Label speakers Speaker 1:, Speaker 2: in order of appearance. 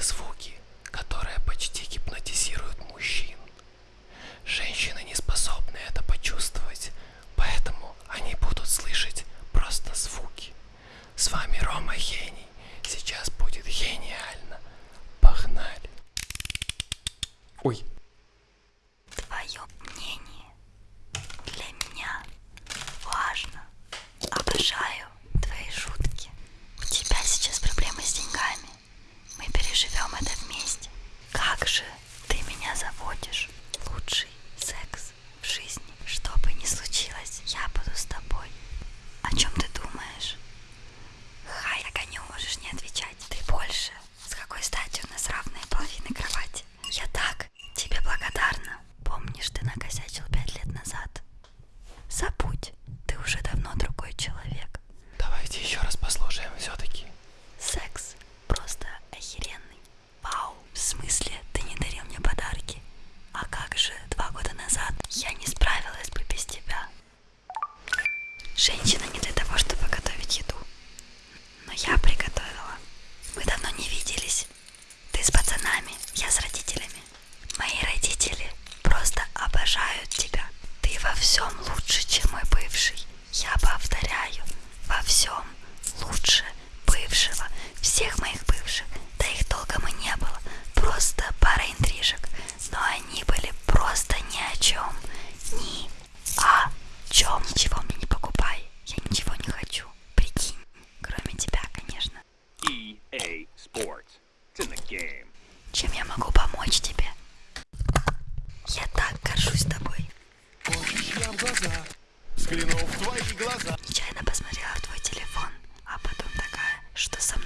Speaker 1: эти звуки, которые почти гипнотизируют мужчин. Женщины не способны это почувствовать, поэтому они будут слышать просто звуки. С вами Рома Гений. Сейчас будет гениально. Погнали. Ой.
Speaker 2: Женщина не для того, чтобы готовить еду. Но я приготовила. Мы давно не виделись. Ты с пацанами, я с родителями. Мои родители просто обожают тебя. Ты во всем лучше, чем мой бывший. Я повторяю, во всем лучше бывшего. Всех моих глаза. Взглянув в твои глаза. Нечаянно посмотрела
Speaker 3: в твой телефон, а потом такая, что со